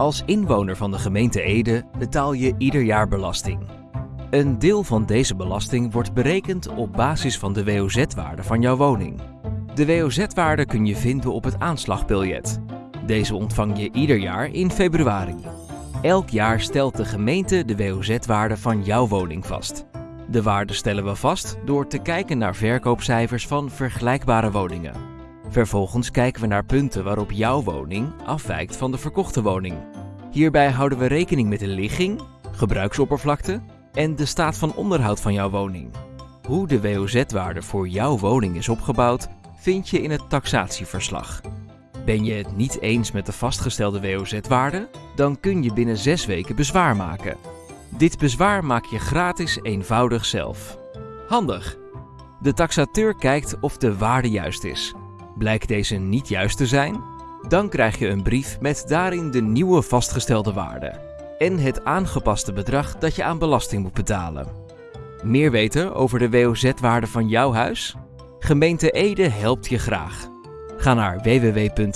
Als inwoner van de gemeente Ede betaal je ieder jaar belasting. Een deel van deze belasting wordt berekend op basis van de WOZ-waarde van jouw woning. De WOZ-waarde kun je vinden op het aanslagbiljet. Deze ontvang je ieder jaar in februari. Elk jaar stelt de gemeente de WOZ-waarde van jouw woning vast. De waarde stellen we vast door te kijken naar verkoopcijfers van vergelijkbare woningen. Vervolgens kijken we naar punten waarop jouw woning afwijkt van de verkochte woning. Hierbij houden we rekening met de ligging, gebruiksoppervlakte en de staat van onderhoud van jouw woning. Hoe de WOZ-waarde voor jouw woning is opgebouwd, vind je in het taxatieverslag. Ben je het niet eens met de vastgestelde WOZ-waarde? Dan kun je binnen 6 weken bezwaar maken. Dit bezwaar maak je gratis eenvoudig zelf. Handig! De taxateur kijkt of de waarde juist is. Blijkt deze niet juist te zijn? Dan krijg je een brief met daarin de nieuwe vastgestelde waarde en het aangepaste bedrag dat je aan belasting moet betalen. Meer weten over de WOZ-waarde van jouw huis? Gemeente Ede helpt je graag. Ga naar www.ede.nl/woz